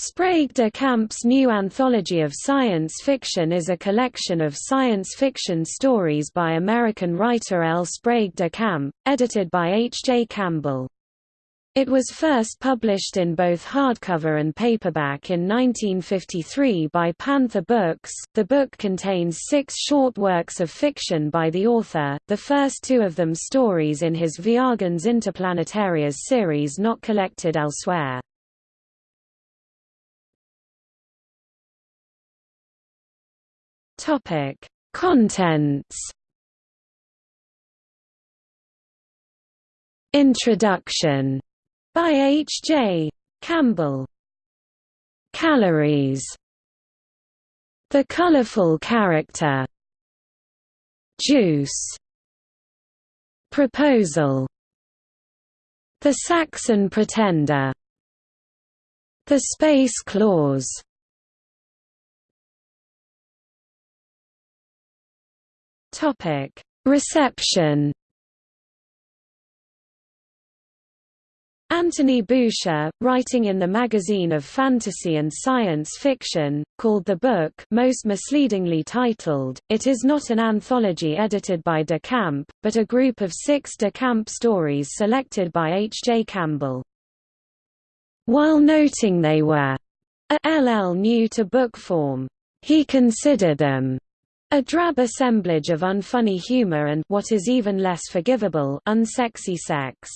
Sprague de Camp's new anthology of science fiction is a collection of science fiction stories by American writer L. Sprague de Camp, edited by H. J. Campbell. It was first published in both hardcover and paperback in 1953 by Panther Books. The book contains six short works of fiction by the author, the first two of them stories in his Viagens Interplanetarias series not collected elsewhere. Topic: Contents. Introduction by H. J. Campbell. Calories. The colorful character. Juice. Proposal. The Saxon Pretender. The Space Clause Topic: Reception. Anthony Boucher, writing in the magazine of fantasy and science fiction, called the book most misleadingly titled, It is not an anthology edited by de Camp, but a group of six de Camp stories selected by H. J. Campbell. While noting they were a LL new to book form, he considered them a drab assemblage of unfunny humor and what is even less forgivable, unsexy sex.